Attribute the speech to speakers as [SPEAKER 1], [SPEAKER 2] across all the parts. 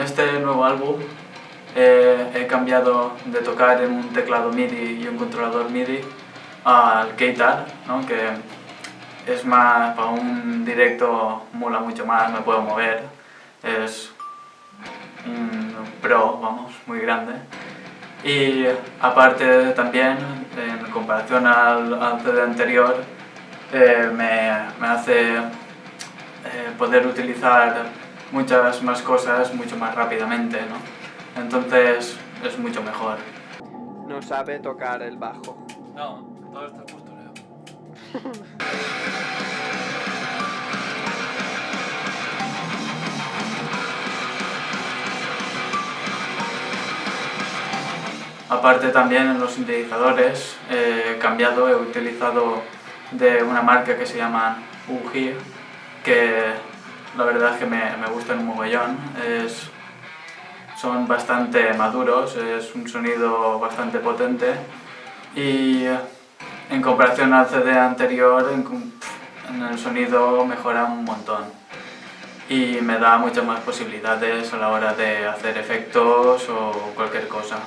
[SPEAKER 1] este nuevo álbum eh, he cambiado de tocar en un teclado MIDI y un controlador MIDI al Keytar, ¿no? que es más, para un directo mola mucho más, me puedo mover, es un pro, vamos, muy grande. Y aparte también, en comparación al, CD anterior, eh, me, me, hace eh, poder utilizar muchas más cosas mucho más rápidamente, ¿no? Entonces es mucho mejor.
[SPEAKER 2] No sabe tocar el bajo.
[SPEAKER 1] No, todo está postureo. Aparte también en los sintetizadores he cambiado, he utilizado de una marca que se llama UGI, que la verdad es que me, me gustan un mogollón. Es, son bastante maduros, es un sonido bastante potente y en comparación al CD anterior, en, el sonido mejora un montón y me da muchas más posibilidades a la hora de hacer efectos o cualquier cosa.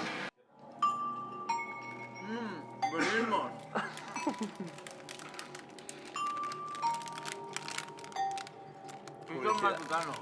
[SPEAKER 3] Un matutano.